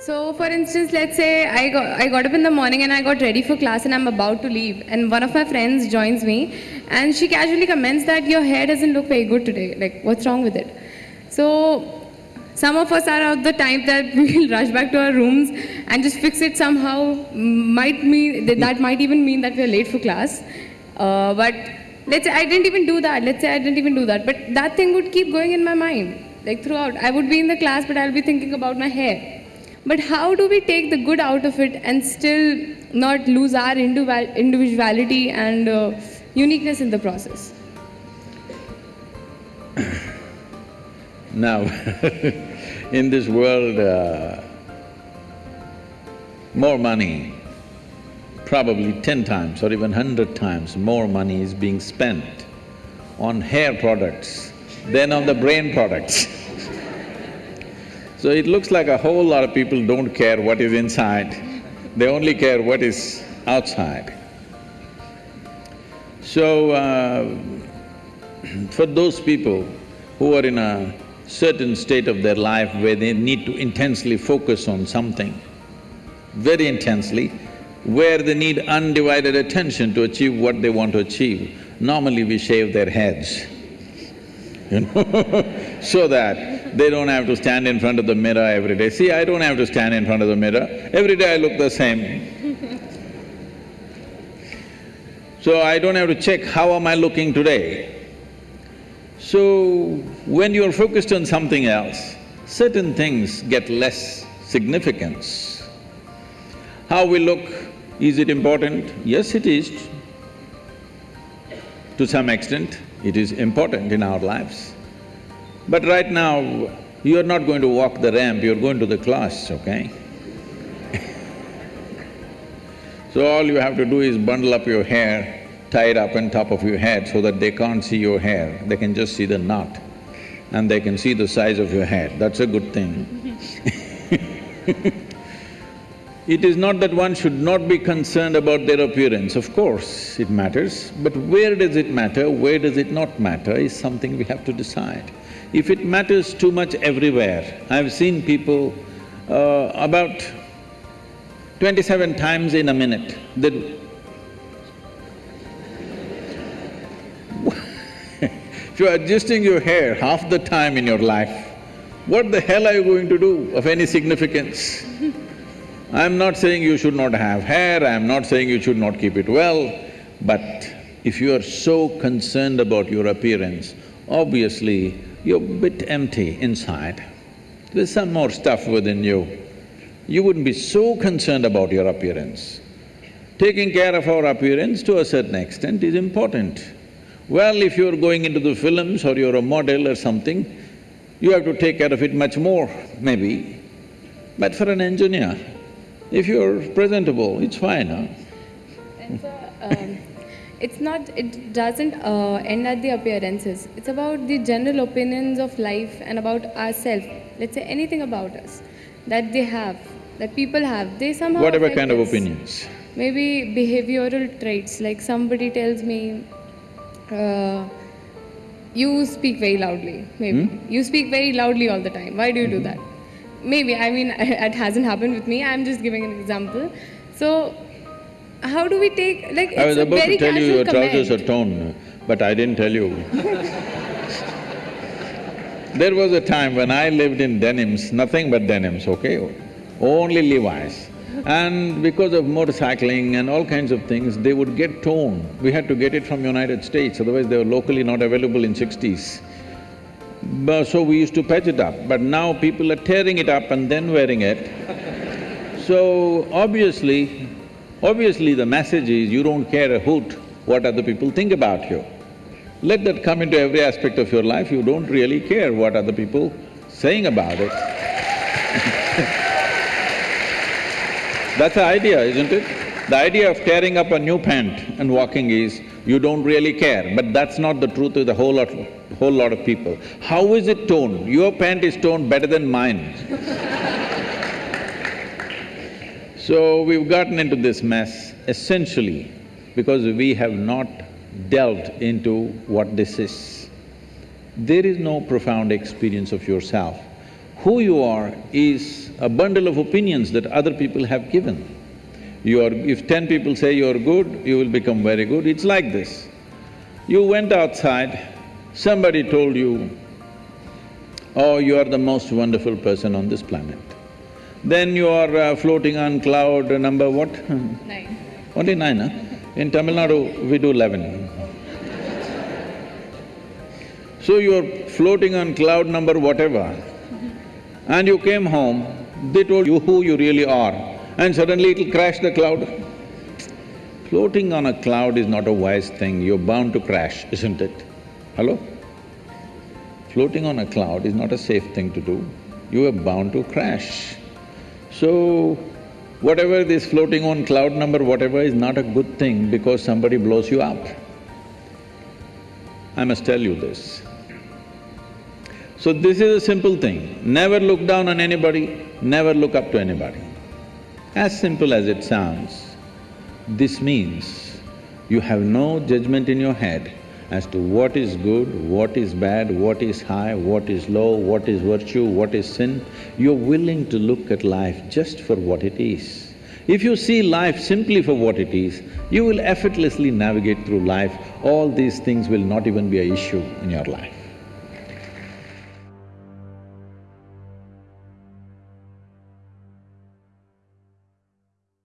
So, for instance, let's say I got, I got up in the morning and I got ready for class and I'm about to leave, and one of my friends joins me, and she casually comments that your hair doesn't look very good today. Like, what's wrong with it? So, some of us are of the type that we will rush back to our rooms and just fix it somehow. Might mean that might even mean that we are late for class. Uh, but let's say I didn't even do that. Let's say I didn't even do that. But that thing would keep going in my mind, like throughout. I would be in the class, but I'll be thinking about my hair. But how do we take the good out of it and still not lose our individuality and uh, uniqueness in the process? Now, in this world, uh, more money, probably ten times or even hundred times more money is being spent on hair products than on the brain products. So it looks like a whole lot of people don't care what is inside, they only care what is outside. So, uh, for those people who are in a certain state of their life where they need to intensely focus on something, very intensely, where they need undivided attention to achieve what they want to achieve, normally we shave their heads, you know, so that they don't have to stand in front of the mirror every day. See, I don't have to stand in front of the mirror, every day I look the same. So I don't have to check how am I looking today. So, when you're focused on something else, certain things get less significance. How we look, is it important? Yes, it is. To some extent, it is important in our lives. But right now, you're not going to walk the ramp, you're going to the class, okay? So all you have to do is bundle up your hair, tie it up on top of your head so that they can't see your hair, they can just see the knot and they can see the size of your head, that's a good thing. It is not that one should not be concerned about their appearance, of course it matters, but where does it matter, where does it not matter is something we have to decide. If it matters too much everywhere, I've seen people uh, about twenty-seven times in a minute, they If you're adjusting your hair half the time in your life, what the hell are you going to do of any significance? I'm not saying you should not have hair, I'm not saying you should not keep it well, but if you are so concerned about your appearance, obviously you're a bit empty inside. There's some more stuff within you. You wouldn't be so concerned about your appearance. Taking care of our appearance to a certain extent is important. Well, if you're going into the films or you're a model or something, you have to take care of it much more, maybe. But for an engineer, if you're presentable, it's fine, huh? And so, um, it's not, it doesn't uh, end at the appearances. It's about the general opinions of life and about ourselves. Let's say anything about us that they have, that people have. They somehow Whatever kind of opinions. Maybe behavioral traits, like somebody tells me, uh, you speak very loudly, maybe. Hmm? You speak very loudly all the time. Why do you do that? Maybe, I mean, it hasn't happened with me. I'm just giving an example. So, how do we take, like, I was a about very to tell you your casual trousers are torn, but I didn't tell you. There was a time when I lived in denims, nothing but denims, okay? Only Levi's. And because of motorcycling and all kinds of things, they would get torn. We had to get it from United States, otherwise they were locally not available in sixties. So we used to patch it up, but now people are tearing it up and then wearing it. So obviously, obviously the message is you don't care a hoot what other people think about you. Let that come into every aspect of your life, you don't really care what other people saying about it. That's the idea, isn't it? The idea of tearing up a new pant and walking is, you don't really care, but that's not the truth with a whole lot, whole lot of people. How is it torn? Your pant is torn better than mine. So we've gotten into this mess essentially because we have not delved into what this is. There is no profound experience of yourself Who you are is a bundle of opinions that other people have given. You are… if ten people say you're good, you will become very good, it's like this. You went outside, somebody told you, oh, you are the most wonderful person on this planet. Then you are uh, floating on cloud number what? Nine. Only nine, huh? In Tamil Nadu, we do eleven. So you're floating on cloud number whatever, and you came home, they told you who you really are, and suddenly it'll crash the cloud. Floating on a cloud is not a wise thing, you're bound to crash, isn't it? Hello? Floating on a cloud is not a safe thing to do, you are bound to crash. So, whatever this floating on cloud number whatever is not a good thing because somebody blows you up. I must tell you this. So this is a simple thing, never look down on anybody, never look up to anybody. As simple as it sounds, this means you have no judgment in your head as to what is good, what is bad, what is high, what is low, what is virtue, what is sin. You're willing to look at life just for what it is. If you see life simply for what it is, you will effortlessly navigate through life. All these things will not even be a issue in your life.